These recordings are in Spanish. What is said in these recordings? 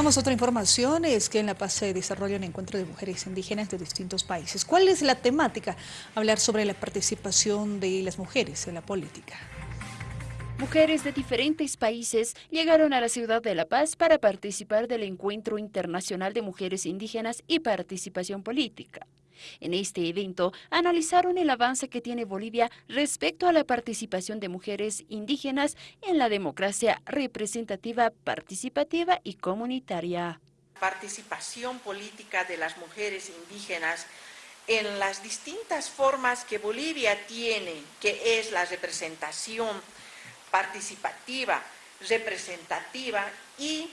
Vamos a otra información, es que en La Paz se desarrolla un encuentro de mujeres indígenas de distintos países. ¿Cuál es la temática? Hablar sobre la participación de las mujeres en la política. Mujeres de diferentes países llegaron a la ciudad de La Paz para participar del Encuentro Internacional de Mujeres Indígenas y Participación Política. En este evento analizaron el avance que tiene Bolivia respecto a la participación de mujeres indígenas en la democracia representativa, participativa y comunitaria. Participación política de las mujeres indígenas en las distintas formas que Bolivia tiene, que es la representación participativa, representativa y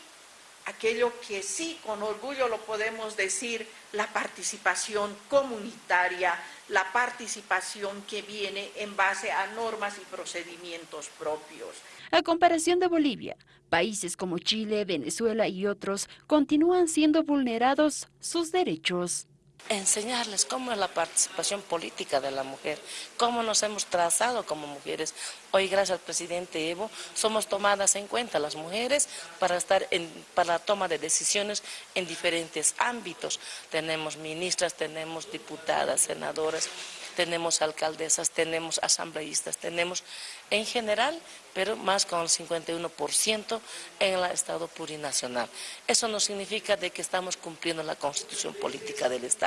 aquello que sí con orgullo lo podemos decir, la participación comunitaria, la participación que viene en base a normas y procedimientos propios. A comparación de Bolivia, países como Chile, Venezuela y otros continúan siendo vulnerados sus derechos enseñarles cómo es la participación política de la mujer, cómo nos hemos trazado como mujeres. Hoy, gracias al presidente Evo, somos tomadas en cuenta las mujeres para estar para la toma de decisiones en diferentes ámbitos. Tenemos ministras, tenemos diputadas, senadoras, tenemos alcaldesas, tenemos asambleístas, tenemos en general, pero más con el 51% en el Estado plurinacional. Eso no significa de que estamos cumpliendo la constitución política del Estado.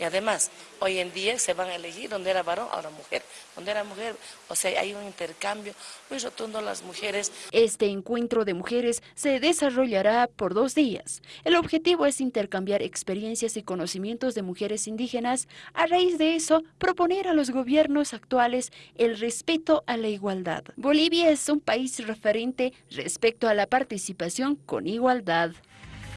Y además, hoy en día se van a elegir donde era varón, ahora mujer. Donde era mujer, o sea, hay un intercambio muy rotundo las mujeres. Este encuentro de mujeres se desarrollará por dos días. El objetivo es intercambiar experiencias y conocimientos de mujeres indígenas. A raíz de eso, proponer a los gobiernos actuales el respeto a la igualdad. Bolivia es un país referente respecto a la participación con igualdad.